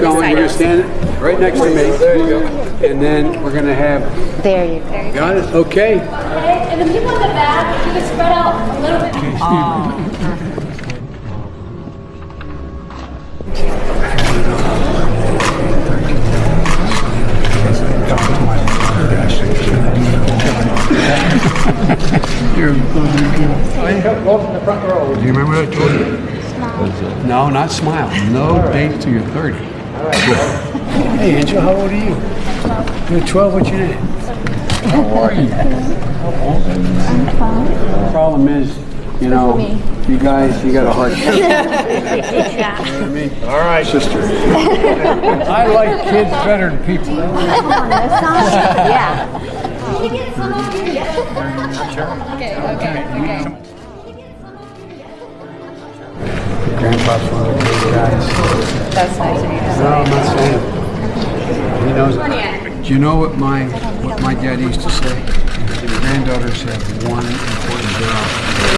Going, you're gonna stand right next to me. There you go. And then we're gonna have, There you go. got it? Okay. Okay, and the people in the back, you can spread out a little bit. Welcome to the front row. Do you remember what I told? No, not smile. No date till you're 30. Hey, Angel, how old are you? You're 12. What's your name? How are you? I'm The problem is, you know, you guys, you got a hard time. All right, sister. I like kids better than people. Yeah. Can we get some over here? Okay, okay, okay. Grandpa's one of those guys. That's nice of you to No, I'm not saying. He knows. Do you know what my what my dad used to say? Granddaughters have one.